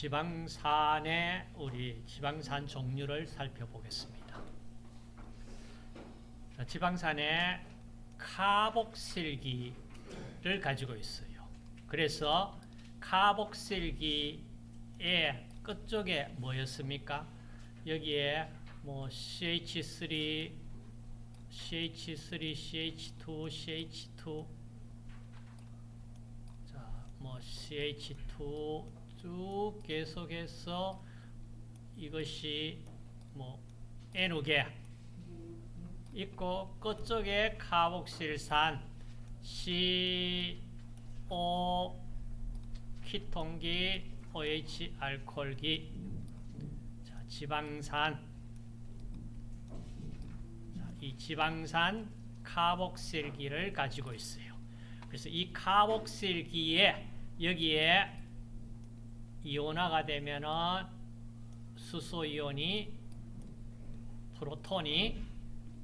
지방산의 우리 지방산 종류를 살펴보겠습니다. 자, 지방산에 카복실기를 가지고 있어요. 그래서 카복실기의 끝쪽에 뭐였습니까? 여기에 뭐 CH3, CH3, CH2, CH2, 자, 뭐 CH2 쭉 계속해서 이것이 뭐 N우계 있고 끝쪽에 카복실산 CO 키톤기 OH 알코올기 자, 지방산 자, 이 지방산 카복실기를 가지고 있어요. 그래서 이 카복실기에 여기에 이온화가 되면은 수소 이온이 프로톤이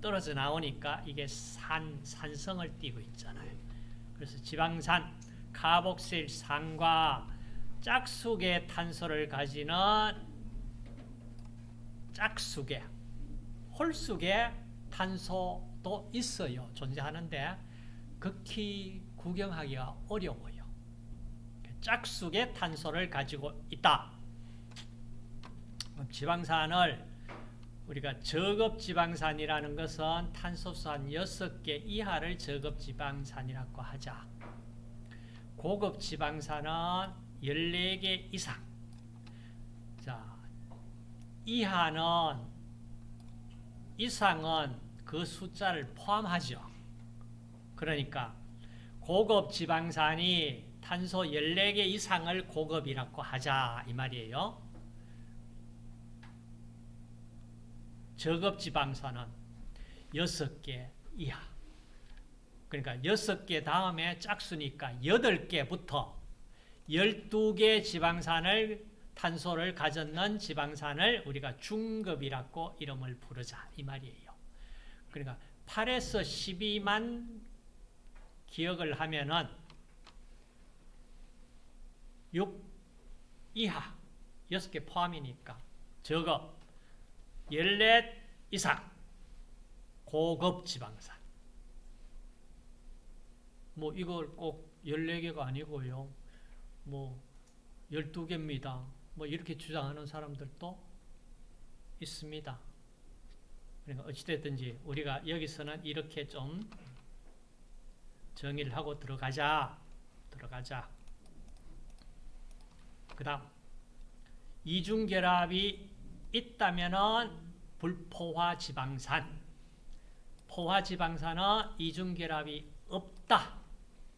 떨어져 나오니까 이게 산, 산성을 띠고 있잖아요. 그래서 지방산, 카복실 산과 짝수의 탄소를 가지는 짝수계, 홀수계 탄소도 있어요. 존재하는데 극히 구경하기가 어려워요. 짝수의 탄소를 가지고 있다. 지방산을 우리가 저급지방산이라는 것은 탄소수 한 6개 이하를 저급지방산이라고 하자. 고급지방산은 14개 이상. 자, 이하는, 이상은 그 숫자를 포함하죠. 그러니까 고급지방산이 탄소 14개 이상을 고급이라고 하자 이 말이에요. 저급 지방산은 6개 이하. 그러니까 6개 다음에 짝수니까 8개부터 12개 지방산을 탄소를 가졌는 지방산을 우리가 중급이라고 이름을 부르자 이 말이에요. 그러니까 8에서 12만 기억을 하면은 6 이하 6개 포함이니까 저급 14 이상 고급 지방산. 뭐 이걸 꼭 14개가 아니고요. 뭐 12개입니다. 뭐 이렇게 주장하는 사람들도 있습니다. 그러니까 어찌됐든지 우리가 여기서는 이렇게 좀 정의를 하고 들어가자 들어가자 그 다음 이중결합이 있다면은 불포화 지방산. 포화 지방산은 이중결합이 없다.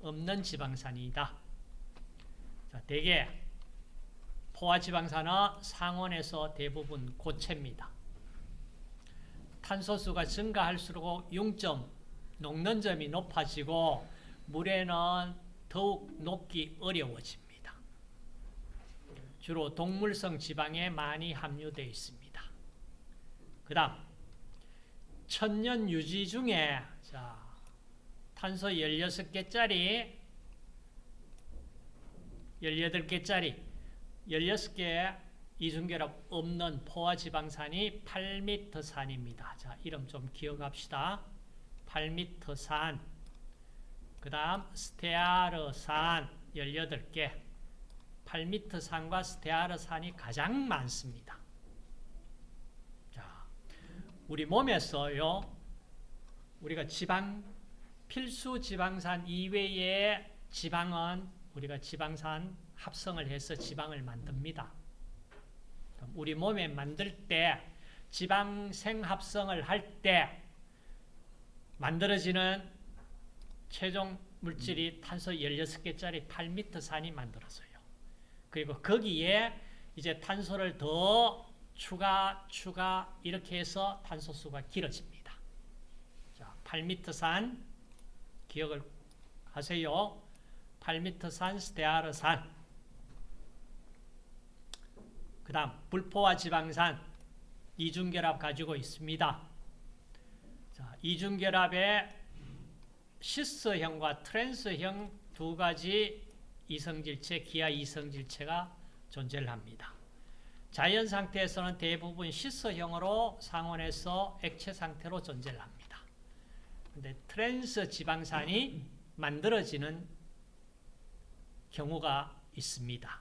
없는 지방산이다. 자, 대개 포화 지방산은 상온에서 대부분 고체입니다. 탄소수가 증가할수록 융점 녹는 점이 높아지고 물에는 더욱 녹기 어려워집니다 주로 동물성 지방에 많이 함유되어 있습니다. 그 다음 천년 유지 중에 자, 탄소 16개짜리 18개짜리 16개 이중결합 없는 포화지방산이 8m산입니다. 자, 이름 좀 기억합시다. 8m산 그 다음 스테아르산 18개 8m 산과 스테아르 산이 가장 많습니다. 자, 우리 몸에서요, 우리가 지방, 필수 지방산 이외의 지방은 우리가 지방산 합성을 해서 지방을 만듭니다. 우리 몸에 만들 때 지방 생합성을 할 때 만들어지는 최종 물질이 탄소 16개짜리 8m 산이 만들어져요. 그리고 거기에 이제 탄소를 더 추가, 추가 이렇게 해서 탄소수가 길어집니다. 자, 8m 산 기억을 하세요. 8m 산 스테아르 산 그 다음 불포화 지방산 이중결합 가지고 있습니다. 자, 이중결합에 시스형과 트랜스형 두 가지 이성질체, 기하 이성질체가 존재를 합니다. 자연 상태에서는 대부분 시스형으로 상온에서 액체 상태로 존재를 합니다. 근데 트랜스 지방산이 만들어지는 경우가 있습니다.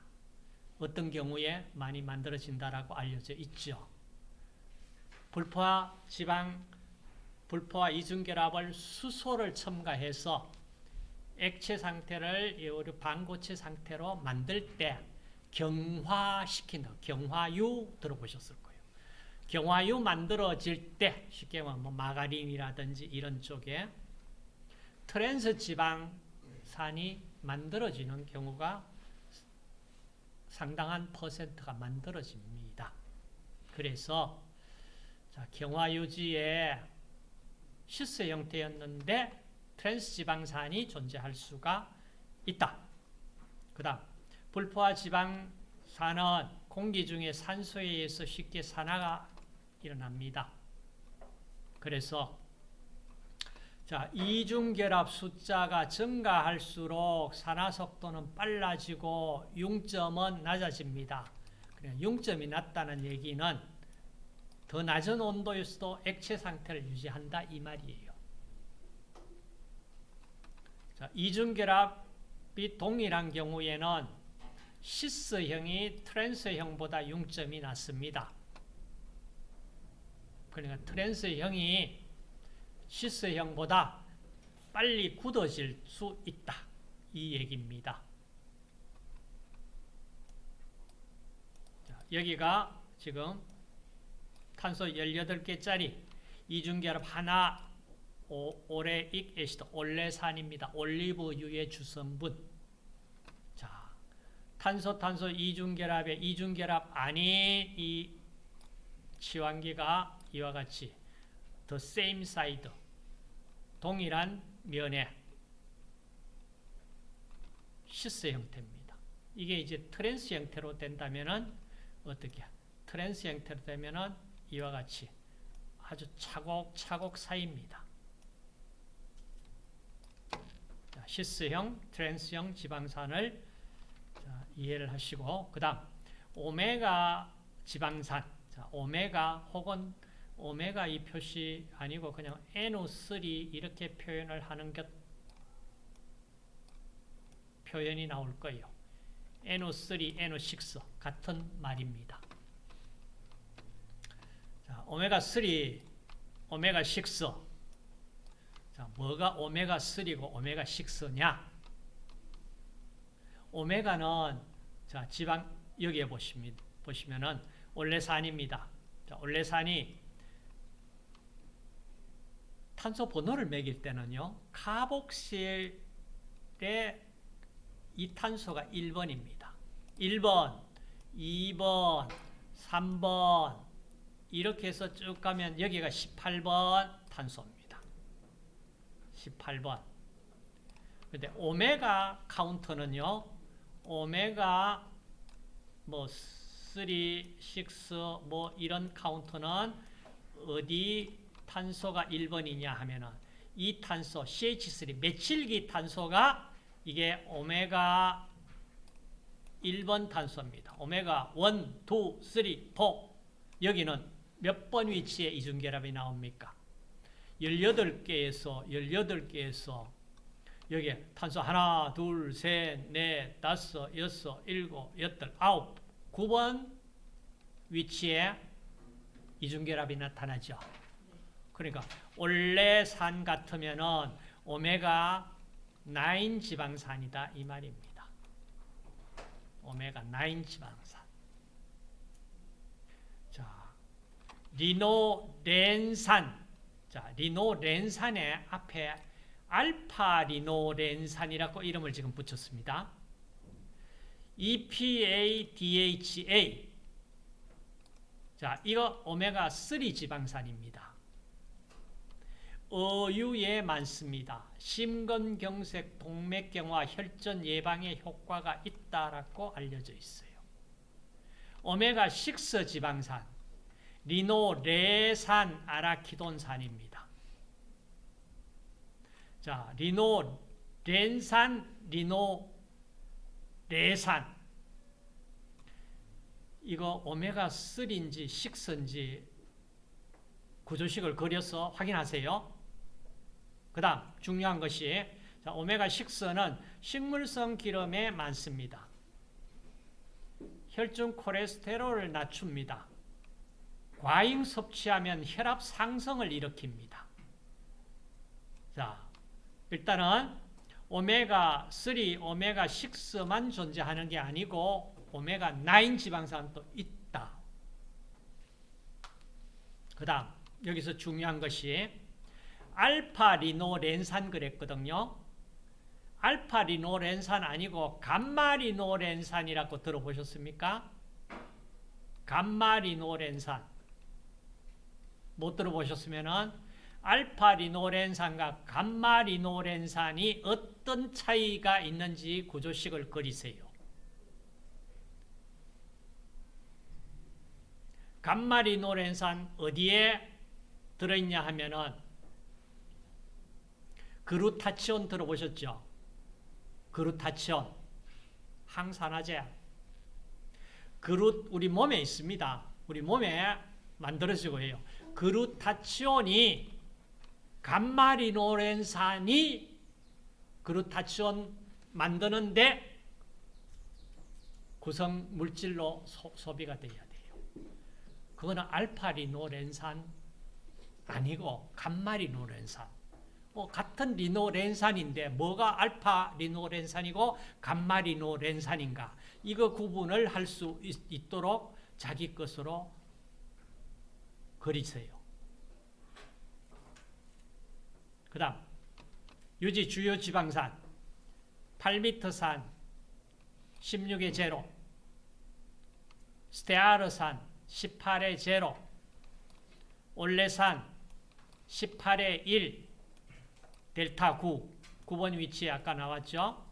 어떤 경우에 많이 만들어진다라고 알려져 있죠. 불포화 지방, 불포화 이중결합을 수소를 첨가해서 액체 상태를 반고체 상태로 만들 때 경화시킨다. 경화유 들어보셨을 거예요. 경화유 만들어질 때 쉽게 말하면 뭐 마가린이라든지 이런 쪽에 트랜스 지방산이 만들어지는 경우가 상당한 퍼센트가 만들어집니다. 그래서 자, 경화유지의 시스 형태였는데 트랜스 지방산이 존재할 수가 있다. 그 다음 불포화 지방산은 공기 중에 산소에 의해서 쉽게 산화가 일어납니다. 그래서 자, 이중결합 숫자가 증가할수록 산화 속도는 빨라지고 융점은 낮아집니다. 융점이 낮다는 얘기는 더 낮은 온도에서도 액체 상태를 유지한다 이 말이에요. 자, 이중결합이 동일한 경우에는 시스형이 트랜스형보다 융점이 낮습니다. 그러니까 트랜스형이 시스형보다 빨리 굳어질 수 있다. 이 얘기입니다. 자, 여기가 지금 탄소 18개짜리 이중결합 하나 오레익 애시드 올레산입니다. 올리브유의 주성분. 자, 탄소 탄소 이중결합의 이중결합 아닌 이 치환기가 이와 같이 the same side 동일한 면에 시스 형태입니다. 이게 이제 트랜스 형태로 된다면은 어떻게? 트랜스 형태로 되면은 이와 같이 아주 차곡차곡 쌓입니다. 자, 시스형, 트랜스형 지방산을 자, 이해를 하시고 그 다음 오메가 지방산 자, 오메가 혹은 오메가 이 표시 아니고 그냥 NO3 이렇게 표현을 하는 것 표현이 나올 거예요. NO3, NO6 같은 말입니다. 자, 오메가3, 오메가6 자, 뭐가 오메가3고 오메가6냐? 오메가는 자, 지방 여기에 보시면 보시면은 올레산입니다. 자, 올레산이 탄소 번호를 매길 때는요. 카복실의 이 탄소가 1번입니다. 1번, 2번, 3번 이렇게 해서 쭉 가면 여기가 18번 탄소입니다. 18번. 근데 오메가 카운터는요. 오메가 뭐 3, 6, 뭐 이런 카운터는 어디 탄소가 1번이냐 하면은 이 탄소 CH3 메칠기 탄소가 이게 오메가 1번 탄소입니다. 오메가 1, 2, 3, 4 여기는 몇 번 위치에 이중결합이 나옵니까? 18개에서 18개에서 여기 탄소 하나, 둘, 셋, 넷, 다섯, 여섯, 일곱, 여덟, 아홉, 9번 위치에 이중결합이 나타나죠. 그러니까 올레산 같으면 은 오메가 9 지방산이다 이 말입니다. 오메가 9 지방산. 자, 리노렌산. 자, 리노렌산의 앞에 알파 리노렌산이라고 이름을 지금 붙였습니다. EPA, DHA. 자, 이거 오메가 3 지방산입니다. 어유에 많습니다. 심근경색, 동맥경화, 혈전 예방에 효과가 있다라고 알려져 있어요. 오메가6 지방산, 리노레산 아라키돈산입니다. 자, 리노 렌산, 리노 레산. 이거 오메가3인지 6인지 구조식을 그려서 확인하세요. 그 다음 중요한 것이 자, 오메가6는 식물성 기름에 많습니다. 혈중 콜레스테롤을 낮춥니다. 과잉 섭취하면 혈압 상승을 일으킵니다. 자, 일단은 오메가3, 오메가6만 존재하는 게 아니고 오메가9 지방산도 있다. 그 다음 여기서 중요한 것이 알파 리노렌산 그랬거든요. 알파 리노렌산 아니고 감마 리노렌산이라고 들어보셨습니까? 감마 리노렌산 못 들어보셨으면 은 알파 리노렌산과 감마 리노렌산이 어떤 차이가 있는지 구조식을 그리세요. 감마 리노렌산 어디에 들어있냐 하면은 그루타치온 들어보셨죠? 그루타치온 항산화제 그루 우리 몸에 있습니다. 우리 몸에 만들어지고 해요. 그루타치온이 감마리노렌산이 그루타치온 만드는데 구성 물질로 소, 소비가 돼야 돼요. 그거는 알파리노렌산 아니고 감마리노렌산. 뭐 같은 리노렌산인데 뭐가 알파 리노렌산이고 감마 리노렌산인가 이거 구분을 할 수 있도록 자기 것으로 그리세요. 그 다음 유지 주요 지방산 8m산 16의 제로 스테아르산 18의 제로 올레산 18의 1 델타 9, 9번 위치에 아까 나왔죠?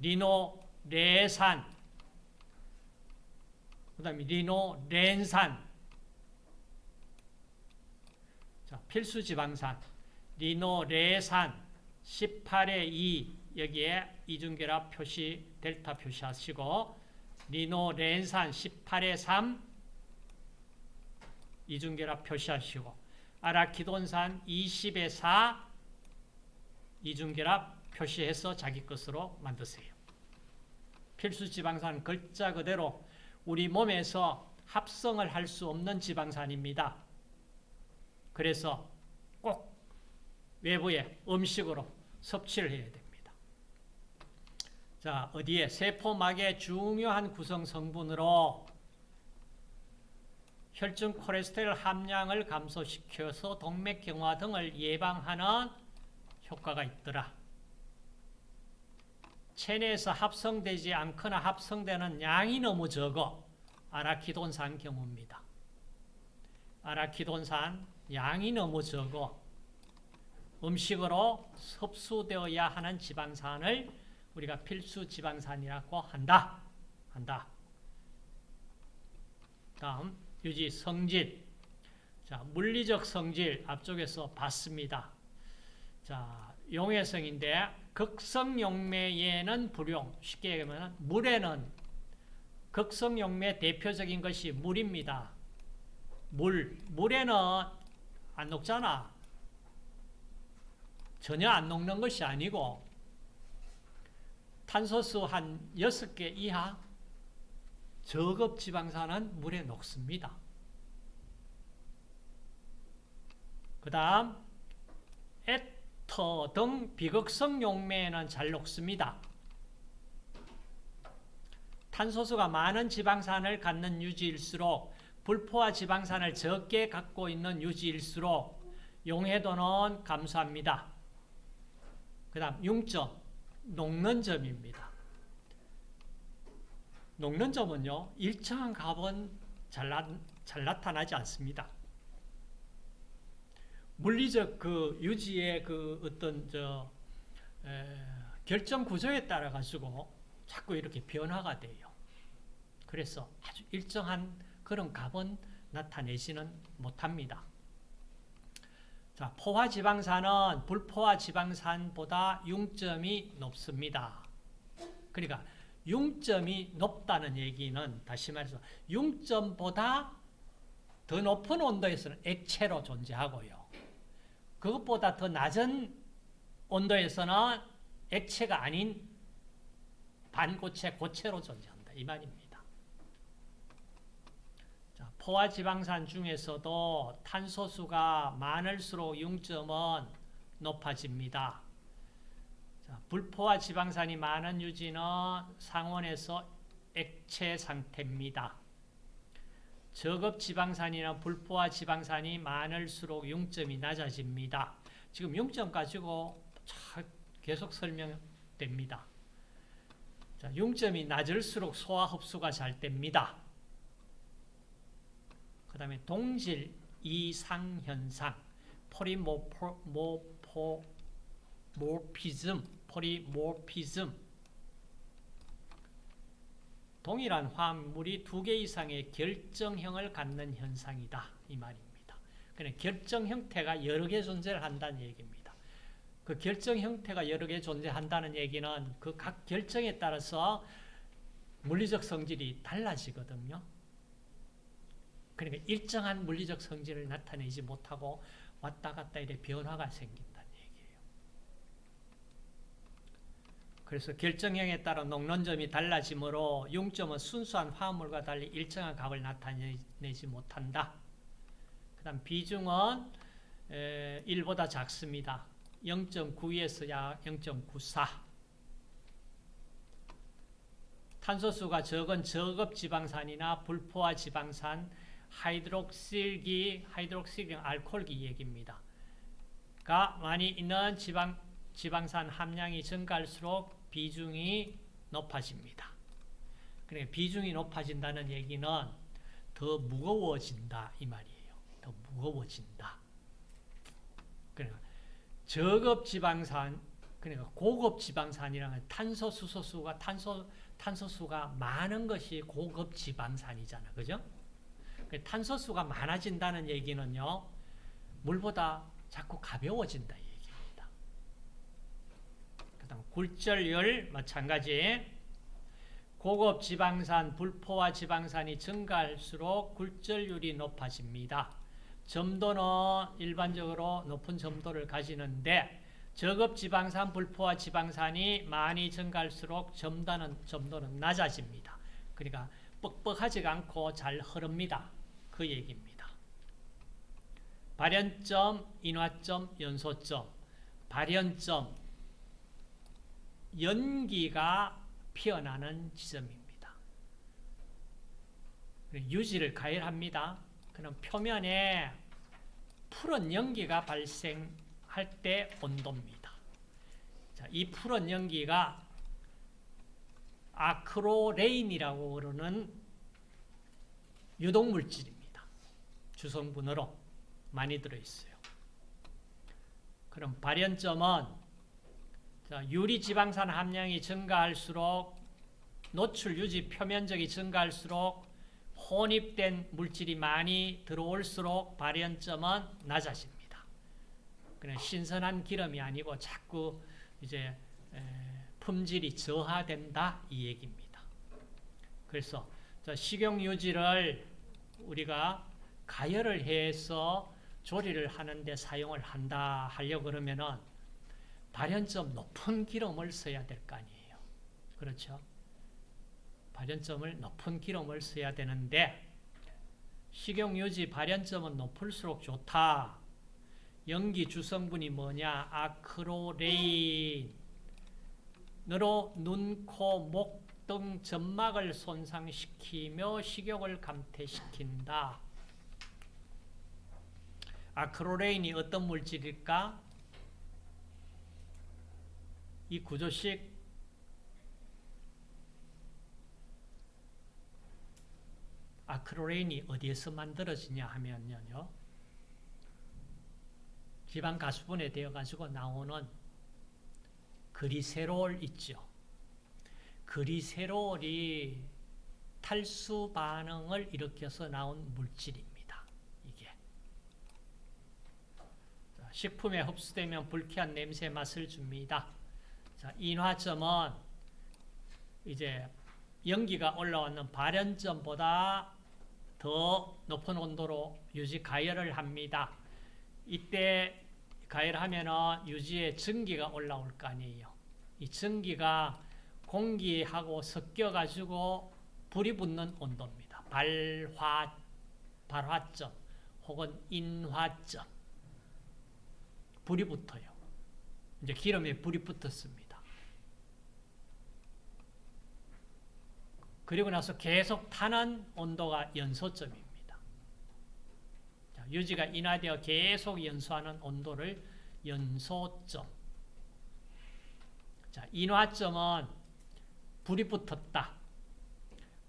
리노 레산, 그 다음에 리노 렌산, 자, 필수 지방산, 리노 레산 18의 2, 여기에 이중결합 표시, 델타 표시하시고, 리노 렌산 18의 3, 이중결합 표시하시고, 아라키돈산 20의 4 이중결합 표시해서 자기 것으로 만드세요. 필수 지방산 글자 그대로 우리 몸에서 합성을 할 수 없는 지방산입니다. 그래서 꼭 외부에 음식으로 섭취를 해야 됩니다. 자, 어디에? 세포막의 중요한 구성 성분으로 혈중 콜레스테롤 함량을 감소시켜서 동맥경화 등을 예방하는 효과가 있더라. 체내에서 합성되지 않거나 합성되는 양이 너무 적어 아라키돈산 경우입니다. 아라키돈산 양이 너무 적어 음식으로 섭수되어야 하는 지방산을 우리가 필수 지방산이라고 한다. 한다. 다음 유지 성질. 자, 물리적 성질 앞쪽에서 봤습니다. 자, 용해성인데 극성 용매에는 불용. 쉽게 얘기하면 물에는 극성 용매 대표적인 것이 물입니다. 물. 물에는 안 녹잖아. 전혀 안 녹는 것이 아니고 탄소수 한 6개 이하 저급 지방산은 물에 녹습니다. 그 다음 에터 등 비극성 용매에는 잘 녹습니다. 탄소수가 많은 지방산을 갖는 유지일수록 불포화 지방산을 적게 갖고 있는 유지일수록 용해도는 감소합니다. 그 다음 6점 녹는 점입니다. 녹는 점은요, 일정한 값은 잘, 나, 잘 나타나지 않습니다. 물리적 그 유지의 그 어떤 저 에, 결정 구조에 따라 가지고 자꾸 이렇게 변화가 돼요. 그래서 아주 일정한 그런 값은 나타내지는 못합니다. 자, 포화 지방산은 불포화 지방산보다 융점이 높습니다. 그러니까 융점이 높다는 얘기는 다시 말해서 융점보다 더 높은 온도에서는 액체로 존재하고요. 그것보다 더 낮은 온도에서는 액체가 아닌 반고체, 고체로 존재한다. 이 말입니다. 자, 포화 지방산 중에서도 탄소수가 많을수록 융점은 높아집니다. 자, 불포화 지방산이 많은 유지는 상온에서 액체 상태입니다. 저급 지방산이나 불포화 지방산이 많을수록 융점이 낮아집니다. 지금 융점 가지고 계속 설명됩니다. 자, 융점이 낮을수록 소화 흡수가 잘 됩니다. 그 다음에 동질 이상 현상, 포리모포 모피즘, 포리모피즘 동일한 화합물이 두 개 이상의 결정형을 갖는 현상이다. 이 말입니다. 그냥 결정 형태가 여러 개 존재를 한다는 얘기입니다. 그 결정 형태가 여러 개 존재한다는 얘기는 그 각 결정에 따라서 물리적 성질이 달라지거든요. 그러니까 일정한 물리적 성질을 나타내지 못하고 왔다 갔다 이래 변화가 생긴다는 얘기예요. 그래서 결정형에 따라 녹론점이 달라지므로 융점은 순수한 화합물과 달리 일정한 값을 나타내지 못한다. 그 다음 비중은 1보다 작습니다. 0.92에서 약 0.94 탄소수가 적은 저급 지방산이나 불포화 지방산, 하이드록실기, 하이드록실기 알코올기 얘기입니다. 가 많이 있는 지방, 지방산 함량이 증가할수록 비중이 높아집니다. 그러니까 비중이 높아진다는 얘기는 더 무거워진다 이 말이에요. 더 무거워진다. 그러니까 저급 지방산 그러니까 고급 지방산이라는 탄소 수소수가 탄소 탄소수가 많은 것이 고급 지방산이잖아. 그죠? 그 탄소수가 많아진다는 얘기는요. 물보다 자꾸 가벼워진다 얘기입니다. 그다음 굴절율 마찬가지. 고급 지방산, 불포화 지방산이 증가할수록 굴절율이 높아집니다. 점도는 일반적으로 높은 점도를 가지는데 저급 지방산, 불포화 지방산이 많이 증가할수록 점도는, 점도는 낮아집니다. 그러니까 뻑뻑하지가 않고 잘 흐릅니다. 그 얘기입니다. 발현점, 인화점, 연소점. 발현점, 연기가 피어나는 지점입니다. 유지를 가열합니다. 그럼 표면에 푸른 연기가 발생할 때 온도입니다. 자, 이 푸른 연기가 아크로레인이라고 그러는 유독물질입니다. 주성분으로 많이 들어있어요. 그럼 발현점은 유리지방산 함량이 증가할수록 노출 유지 표면적이 증가할수록 혼입된 물질이 많이 들어올수록 발현점은 낮아집니다. 그냥 신선한 기름이 아니고 자꾸 이제 품질이 저하된다 이 얘기입니다. 그래서 식용 유지를 우리가 가열을 해서 조리를 하는데 사용을 한다 하려 그러면은 발현점 높은 기름을 써야 될 거 아니에요. 그렇죠? 발현점을 높은 기름을 써야 되는데 식용유지 발현점은 높을수록 좋다. 연기 주성분이 뭐냐? 아크로레인으로 눈, 코, 목 등 점막을 손상시키며 식욕을 감퇴시킨다. 아크로레인이 어떤 물질일까? 이 구조식 아크로레인이 어디에서 만들어지냐 하면요. 지방 가수분해 되어 가지고 나오는 그리세롤 있죠. 그리세롤이 탈수 반응을 일으켜서 나온 물질입니다. 이게 식품에 흡수되면 불쾌한 냄새 맛을 줍니다. 자, 인화점은 이제 연기가 올라왔는 발연점보다 더 높은 온도로 유지 가열을 합니다. 이때 가열하면은 유지의 전기가 올라올 거 아니에요. 이 전기가 공기하고 섞여 가지고 불이 붙는 온도입니다. 발화 발화점 혹은 인화점 불이 붙어요. 이제 기름에 불이 붙었습니다. 그리고 나서 계속 타는 온도가 연소점입니다. 자, 유지가 인하되어 계속 연소하는 온도를 연소점. 자, 인화점은 불이 붙었다.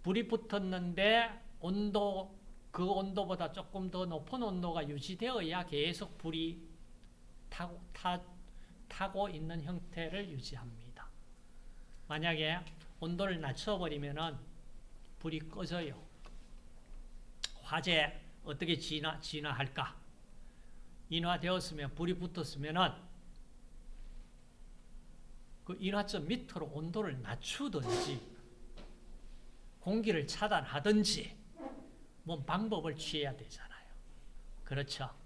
불이 붙었는데 온도 그 온도보다 조금 더 높은 온도가 유지되어야 계속 불이 타고, 타, 타고 있는 형태를 유지합니다. 만약에 온도를 낮춰버리면 불이 꺼져요. 화재 어떻게 진화, 진화할까? 인화되었으면 불이 붙었으면 그 인화점 밑으로 온도를 낮추든지 공기를 차단하든지 뭔 방법을 취해야 되잖아요. 그렇죠?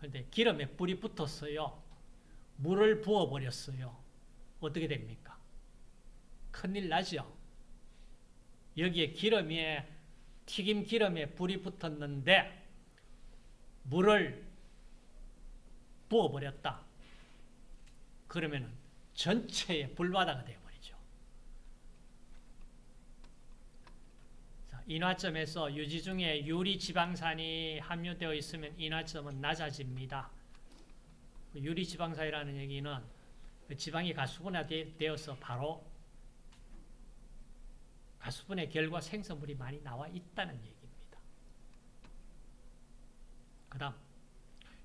그런데 기름에 불이 붙었어요. 물을 부어버렸어요. 어떻게 됩니까? 큰일 나죠? 여기에 기름에, 튀김 기름에 불이 붙었는데, 물을 부어버렸다. 그러면 전체에 불바다가 되어버리죠. 자, 인화점에서 유지 중에 유리 지방산이 함유되어 있으면 인화점은 낮아집니다. 유리 지방산이라는 얘기는 그 지방이 가수분화되어서 바로 가수분해 결과 생성물이 많이 나와 있다는 얘기입니다. 그 다음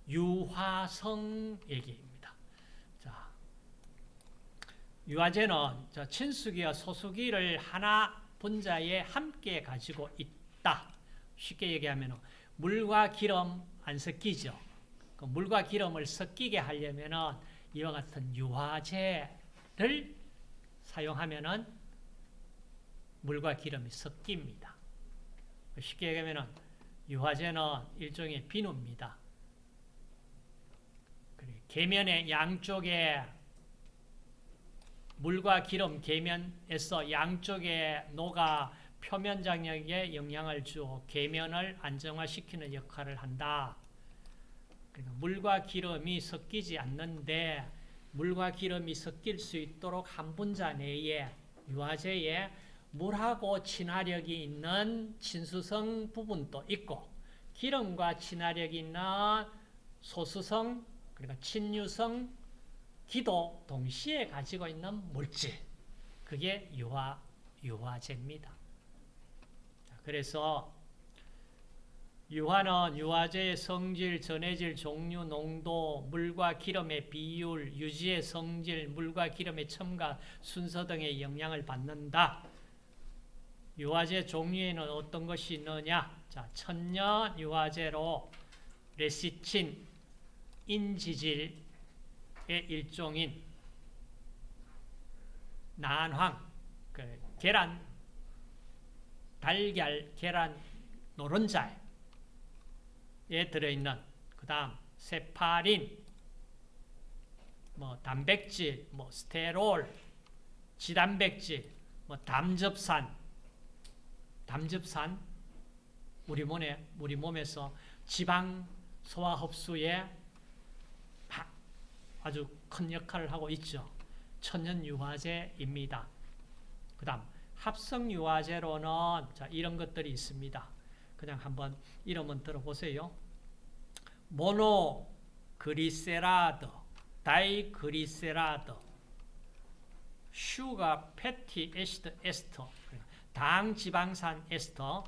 유화성 얘기입니다. 자, 유화제는 친수기와 소수기를 하나 분자에 함께 가지고 있다. 쉽게 얘기하면 물과 기름 안 섞이죠. 그 물과 기름을 섞이게 하려면 이와 같은 유화제를 사용하면 물과 기름이 섞입니다. 쉽게 얘기하면 유화제는 일종의 비누입니다. 계면의 양쪽에 물과 기름 계면에서 양쪽에 녹아 표면 장력에 영향을 주어 계면을 안정화시키는 역할을 한다. 그러니까 물과 기름이 섞이지 않는데 물과 기름이 섞일 수 있도록 한 분자 내에 유화제에 물하고 친화력이 있는 친수성 부분도 있고 기름과 친화력이 있는 소수성 그러니까 친유성 기도 동시에 가지고 있는 물질 그게 유화, 유화제입니다. 그래서 유화는 유화제의 성질, 전해질, 종류, 농도, 물과 기름의 비율, 유지의 성질, 물과 기름의 첨가, 순서 등의 영향을 받는다. 유화제 종류에는 어떤 것이 있느냐? 자, 천년 유화제로 레시친, 인지질 의 일종인 난황, 그 계란, 달걀, 계란, 노른자에 들어있는 그 다음 세파린, 뭐 단백질, 뭐 스테롤, 지단백질, 뭐 담즙산, 담즙산 우리 몸에 우리 몸에서 지방 소화 흡수에 아주 큰 역할을 하고 있죠. 천연유화제입니다. 그 다음 합성유화제로는 자 이런 것들이 있습니다. 그냥 한번 이름은 들어보세요. 모노 그리세라드, diglyceride, sugar fatty acid ester, 당 지방산 에스터,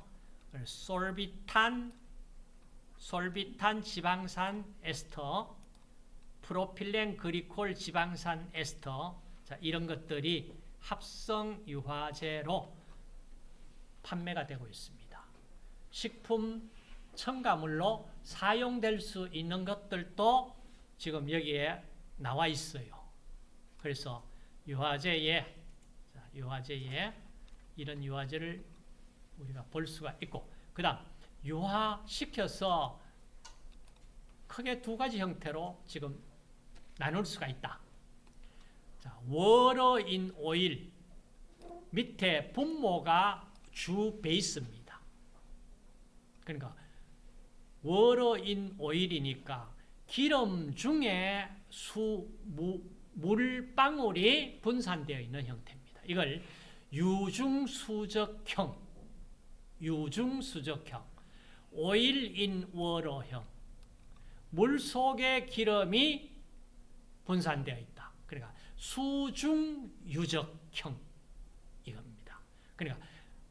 sorbitan, sorbitan 지방산 에스터, 프로필렌 글리콜 지방산 에스터, 자, 이런 것들이 합성 유화제로 판매가 되고 있습니다. 식품 첨가물로 사용될 수 있는 것들도 지금 여기에 나와 있어요. 그래서 유화제에 유화제에 이런 유화제를 우리가 볼 수가 있고 그 다음 유화시켜서 크게 두 가지 형태로 지금 나눌 수가 있다. 자, 워러인 오일 밑에 분모가 주 베이스입니다. 그러니까 워러인 오일이니까 기름 중에 수, 무, 물방울이 분산되어 있는 형태입니다. 이걸 유중수적형, 유중수적형, 오일인 워러형, 물 속에 기름이 분산되어 있다. 그러니까 수중유적형 이겁니다. 그러니까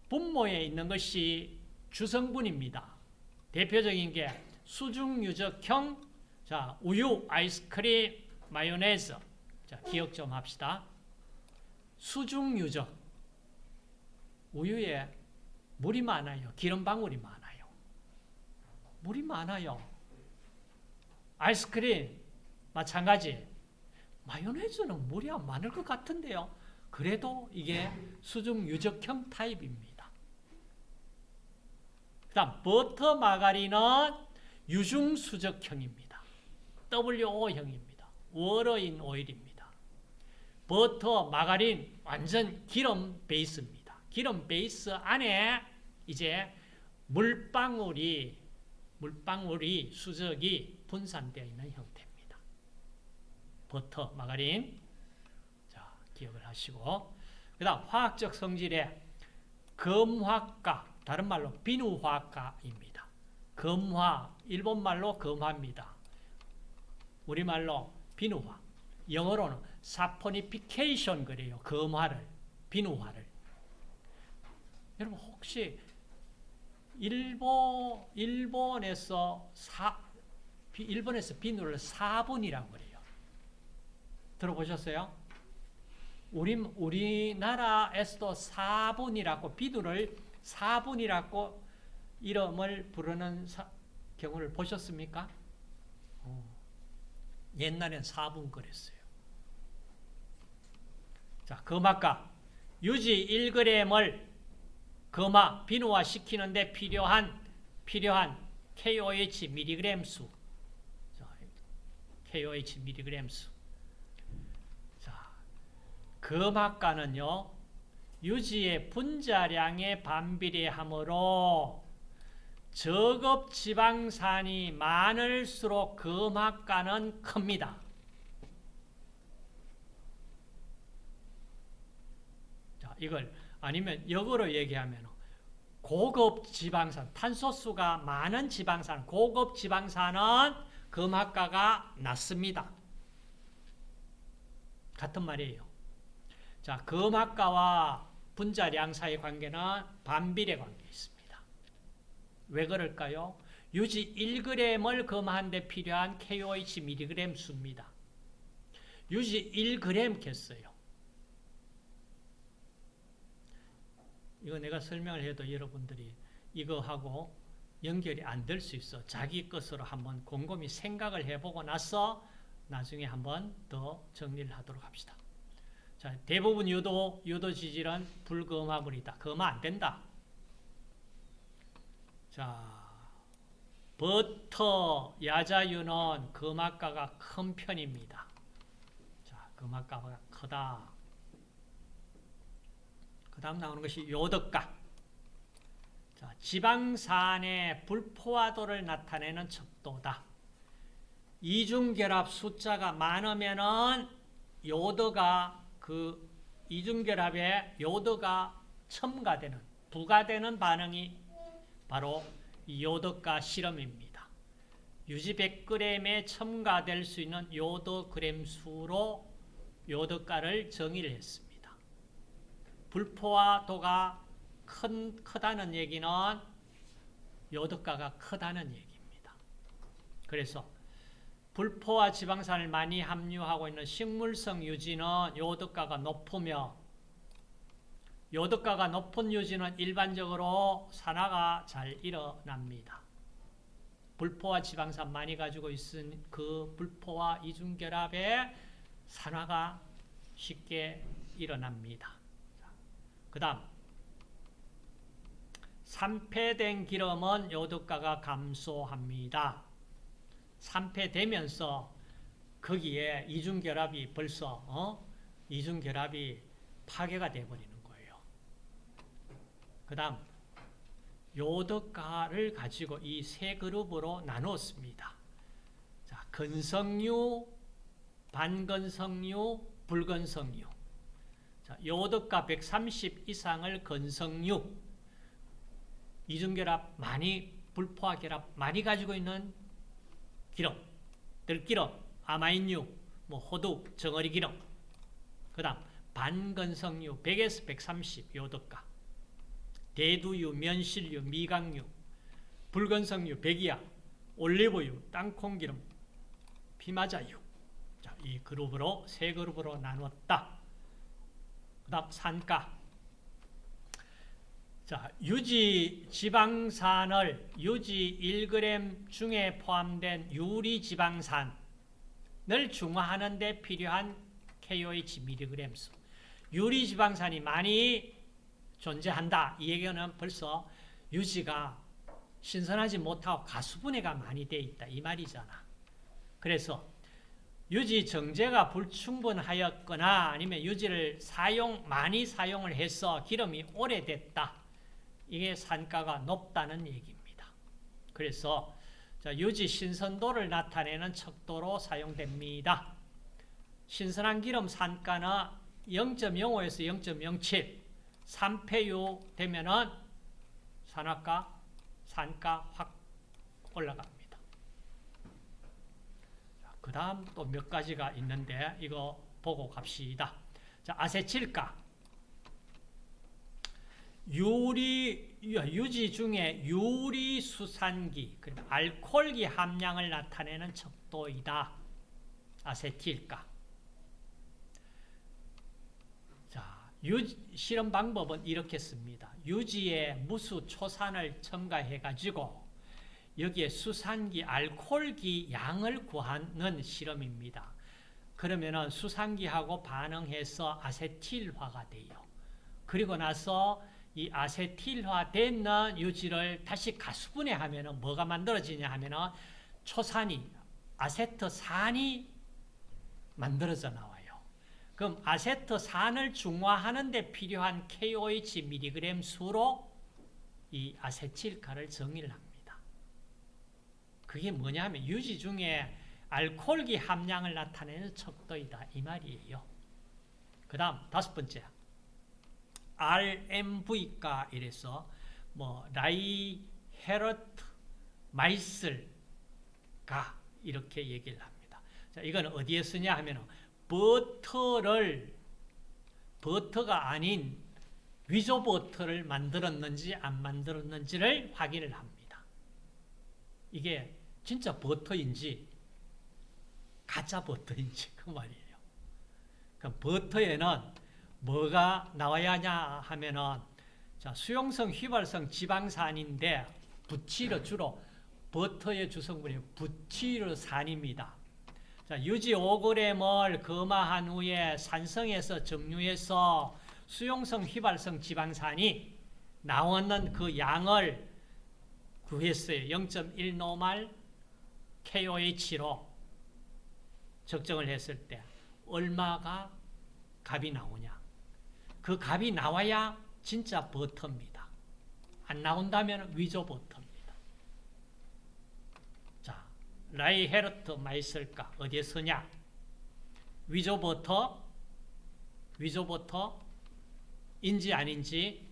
분모에 있는 것이 주성분입니다. 대표적인 게 수중유적형 자 우유, 아이스크림, 마요네즈 자 기억 좀 합시다. 수중유적 우유에 물이 많아요. 기름 방울이 많아요. 물이 많아요. 아이스크림 마찬가지. 마요네즈는 물이 안 많을 것 같은데요. 그래도 이게 수중 유적형 타입입니다. 그 다음 버터 마가린은 유중 수적형입니다. WO형입니다. water in oil입니다. 버터, 마가린 완전 기름 베이스입니다. 기름 베이스 안에 이제 물방울이 물방울이 수적이 분산되어 있는 형태입니다. 버터, 마가린 자 기억을 하시고 그 다음 화학적 성질의 금화가 다른 말로 비누화가입니다. 금화 일본말로 금화입니다. 우리말로 비누화 영어로는 사포니피케이션 그래요. 금화를 비누화를 여러분 혹시 일본 일본에서 사 일본에서 비누를 사분이라고 그래요. 들어보셨어요? 우리 우리나라에서도 사분이라고 비누를 사분이라고 이름을 부르는 사, 경우를 보셨습니까? 어. 옛날엔 사분 그랬어요. 자, 금화가 유지 1g을 금화 비누화 시키는데 필요한 필요한 KOH 미리그램 수. 자, KOH 미리그램 수. 자, 금화가는요. 유지의 분자량에 반비례하므로 저급 지방산이 많을수록 금화가는 큽니다. 자, 이걸 아니면 역으로 얘기하면 고급 지방산, 탄소수가 많은 지방산, 고급 지방산은 금화가가 낮습니다. 같은 말이에요. 자, 금화가와 분자량 사이 관계는 반비례 관계 있습니다. 왜 그럴까요? 유지 1g을 금화하는데 필요한 KOH mg 수입니다. 유지 1g 겠어요. 이거 내가 설명을 해도 여러분들이 이거하고 연결이 안 될 수 있어. 자기 것으로 한번 곰곰이 생각을 해보고 나서 나중에 한번 더 정리를 하도록 합시다. 자, 대부분 유도, 유도 지질은 불금화물이다. 금화 안 된다. 자, 버터, 야자유는 금화가가 큰 편입니다. 자, 금화가가 크다. 그 다음 나오는 것이 요덕가. 자, 지방산의 불포화도를 나타내는 척도다. 이중결합 숫자가 많으면은 요도가 그 이중결합에 요도가 첨가되는, 부가되는 반응이 바로 요도가 실험입니다. 유지 100g에 첨가될 수 있는 요도 그램 수로 요도가를 정의를 했습니다. 불포화도가 큰, 크다는 얘기는 요도가가 크다는 얘기입니다. 그래서 불포화 지방산을 많이 함유하고 있는 식물성 유지는 요도가가 높으며 요도가가 높은 유지는 일반적으로 산화가 잘 일어납니다. 불포화 지방산 많이 가지고 있은 그 불포화 이중결합에 산화가 쉽게 일어납니다. 그 다음 산패된 기름은 요득가가 감소합니다. 산패되면서 거기에 이중결합이 벌써 어? 이중결합이 파괴가 되어버리는 거예요. 그 다음 요득가를 가지고 이 세 그룹으로 나누었습니다. 자, 건성류, 반건성류, 불건성류. 자, 요득가 130 이상을 건성류, 이중결합 많이, 불포화 결합 많이 가지고 있는 기름, 들기름, 아마인유, 뭐 호두, 정어리 기름. 그 다음 반건성류 100에서 130 요득가. 대두유, 면실유, 미강유, 불건성유, 백이야, 올리브유, 땅콩기름, 피마자유. 자, 이 그룹으로 세 그룹으로 나누었다. 그 다음 산가. 자, 유지 지방산을 유지 1g 중에 포함된 유리 지방산을 중화하는 데 필요한 KOH mg 수. 유리 지방산이 많이 존재한다. 이 얘기는 벌써 유지가 신선하지 못하고 가수분해가 많이 돼 있다. 이 말이잖아. 그래서 유지 정제가 불충분하였거나 아니면 유지를 사용 많이 사용을 해서 기름이 오래됐다. 이게 산가가 높다는 얘기입니다. 그래서 유지 신선도를 나타내는 척도로 사용됩니다. 신선한 기름 산가는 0.05에서 0.07 3폐유 되면은 산화가 산가 확 올라갑니다. 그 다음 또 몇 가지가 있는데 이거 보고 갑시다. 자, 아세틸가. 유리, 유지 중에 유리 수산기, 알코올기 함량을 나타내는 척도이다. 아세틸가. 자, 유, 실험 방법은 이렇게 씁니다. 유지에 무수 초산을 첨가해 가지고 여기에 수산기 알코올기 양을 구하는 실험입니다. 그러면은 수산기하고 반응해서 아세틸화가 돼요. 그리고 나서 이 아세틸화 된 유지를 다시 가수분해하면은 뭐가 만들어지냐 하면은 초산이 아세트산이 만들어져 나와요. 그럼 아세트산을 중화하는 데 필요한 KOH mg 수로 이 아세틸가를 정의를 합니다. 그게 뭐냐면 유지 중에 알코올기 함량을 나타내는 척도이다 이 말이에요. 그 다음 다섯 번째 RMV가 이래서 뭐 라이헤르트 마이슬가 이렇게 얘기를 합니다. 자, 이건 어디에 쓰냐 하면 버터를 버터가 아닌 위조 버터를 만들었는지 안 만들었는지를 확인을 합니다. 이게 진짜 버터인지 가짜 버터인지 그 말이에요. 그럼 버터에는 뭐가 나와야 하냐 하면은 자, 수용성 휘발성 지방산인데 부치르 주로 버터의 주성분이 부치르산입니다. 자, 유지 5g을 검화한 후에 산성에서 정류해서 수용성 휘발성 지방산이 나오는 그 양을 구했어요. 0.1노말 KOH로 적정을 했을 때 얼마가 값이 나오냐. 그 값이 나와야 진짜 버터입니다. 안 나온다면 위조 버터입니다. 자, 라이 헤르트 마이슬가 어디에 쓰냐? 위조 버터, 위조 버터인지 아닌지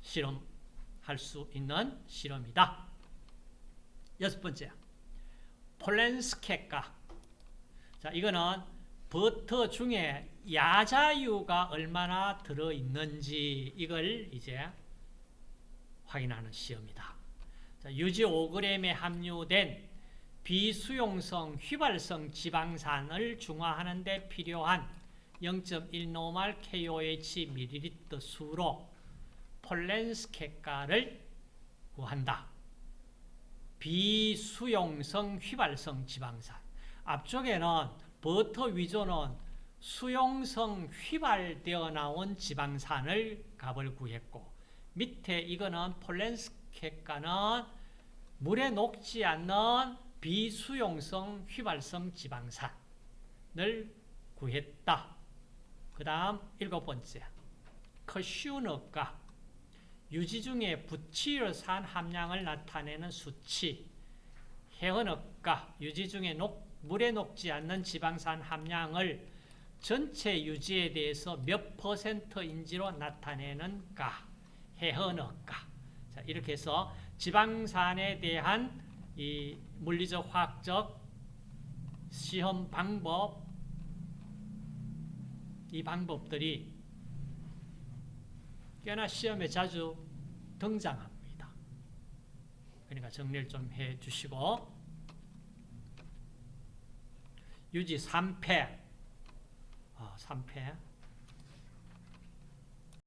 실험할 수 있는 실험이다. 여섯 번째, 폴렌스케가. 자, 이거는 버터 중에 야자유가 얼마나 들어있는지 이걸 이제 확인하는 시험이다. 자, 유지 5g에 함유된 비수용성 휘발성 지방산을 중화하는 데 필요한 0.1노말 KOH ml 수로 폴렌스케가를 구한다. 비수용성 휘발성 지방산 앞쪽에는 버터 위조는 수용성 휘발되어 나온 지방산을 값을 구했고 밑에 이거는 폴렌스케가는 물에 녹지 않는 비수용성 휘발성 지방산을 구했다. 그 다음 일곱 번째 커슈너가 유지 중에 부치르산 함량을 나타내는 수치 해언업가 유지 중에 녹, 물에 녹지 않는 지방산 함량을 전체 유지에 대해서 몇 퍼센트인지로 나타내는 가 해언업가 자, 이렇게 해서 지방산에 대한 이 물리적 화학적 시험 방법 이 방법들이 꽤나 시험에 자주 등장합니다. 그러니까 정리를 좀 해 주시고 유지 3패. 어, 3패